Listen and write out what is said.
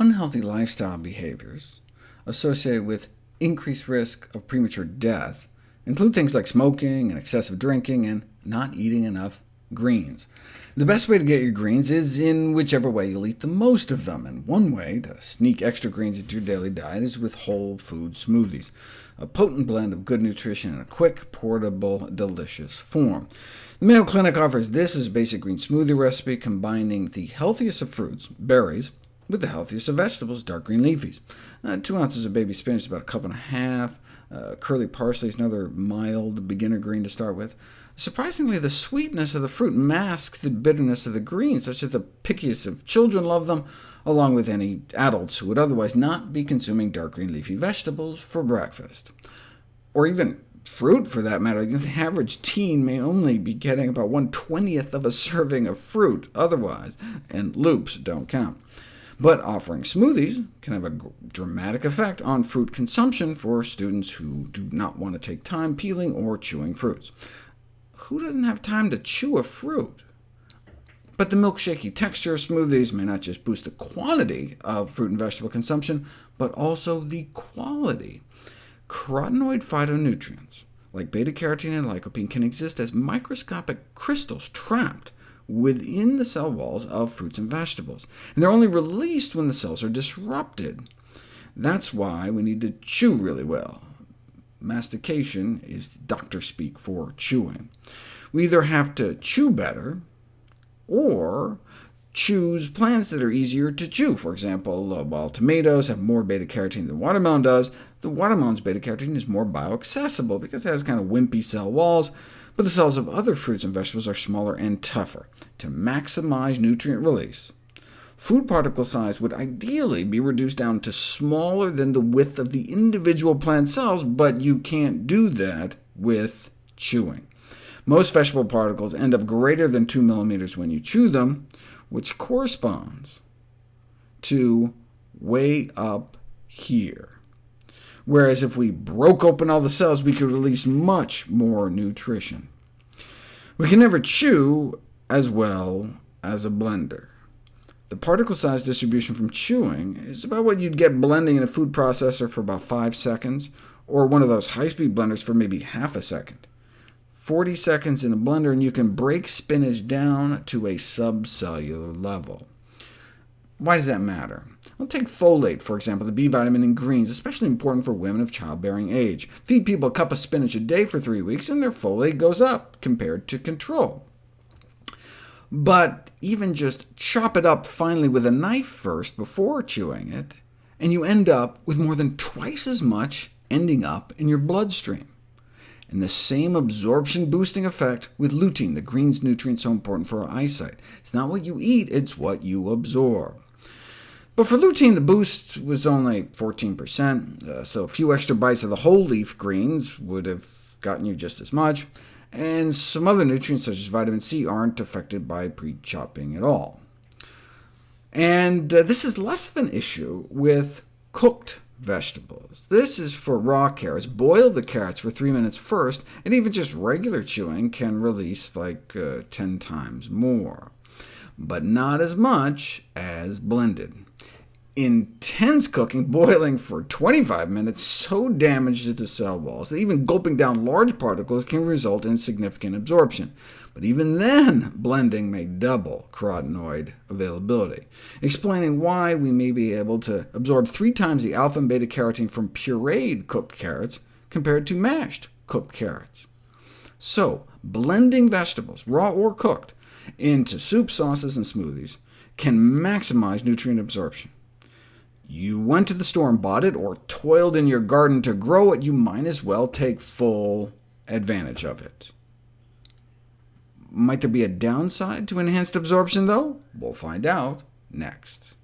Unhealthy lifestyle behaviors associated with increased risk of premature death include things like smoking and excessive drinking, and not eating enough greens. The best way to get your greens is in whichever way you'll eat the most of them, and one way to sneak extra greens into your daily diet is with whole food smoothies, a potent blend of good nutrition in a quick, portable, delicious form. The Mayo Clinic offers this as a basic green smoothie recipe, combining the healthiest of fruits, berries, with the healthiest of vegetables, dark green leafies. Uh, two ounces of baby spinach is about a cup and a half. Uh, curly parsley is another mild beginner green to start with. Surprisingly, the sweetness of the fruit masks the bitterness of the greens, such that the pickiest of children love them, along with any adults who would otherwise not be consuming dark green leafy vegetables for breakfast. Or even fruit, for that matter. The average teen may only be getting about 1 20th of a serving of fruit otherwise, and loops don't count. But offering smoothies can have a dramatic effect on fruit consumption for students who do not want to take time peeling or chewing fruits. Who doesn't have time to chew a fruit? But the milkshakey texture of smoothies may not just boost the quantity of fruit and vegetable consumption, but also the quality. Carotenoid phytonutrients, like beta-carotene and lycopene, can exist as microscopic crystals trapped within the cell walls of fruits and vegetables, and they're only released when the cells are disrupted. That's why we need to chew really well. Mastication is doctor speak for chewing. We either have to chew better, or choose plants that are easier to chew. For example, while tomatoes have more beta-carotene than watermelon does, the watermelon's beta-carotene is more bioaccessible because it has kind of wimpy cell walls, but the cells of other fruits and vegetables are smaller and tougher. To maximize nutrient release, food particle size would ideally be reduced down to smaller than the width of the individual plant cells, but you can't do that with chewing. Most vegetable particles end up greater than 2 millimeters when you chew them, which corresponds to way up here whereas if we broke open all the cells, we could release much more nutrition. We can never chew as well as a blender. The particle size distribution from chewing is about what you'd get blending in a food processor for about 5 seconds, or one of those high-speed blenders for maybe half a second. 40 seconds in a blender, and you can break spinach down to a subcellular level. Why does that matter? Well, take folate, for example, the B vitamin in greens, especially important for women of childbearing age. Feed people a cup of spinach a day for three weeks, and their folate goes up compared to control. But even just chop it up finely with a knife first before chewing it, and you end up with more than twice as much ending up in your bloodstream. And the same absorption-boosting effect with lutein, the greens nutrient so important for our eyesight. It's not what you eat, it's what you absorb. But for lutein, the boost was only 14%, uh, so a few extra bites of the whole leaf greens would have gotten you just as much, and some other nutrients, such as vitamin C, aren't affected by pre-chopping at all. And uh, this is less of an issue with cooked vegetables. This is for raw carrots. Boil the carrots for 3 minutes first, and even just regular chewing can release like uh, 10 times more, but not as much as blended intense cooking, boiling for 25 minutes, so damages the cell walls that even gulping down large particles can result in significant absorption. But even then, blending may double carotenoid availability, explaining why we may be able to absorb three times the alpha and beta-carotene from pureed cooked carrots compared to mashed cooked carrots. So, blending vegetables, raw or cooked, into soup, sauces, and smoothies can maximize nutrient absorption. You went to the store and bought it, or toiled in your garden to grow it, you might as well take full advantage of it. Might there be a downside to enhanced absorption, though? We'll find out next.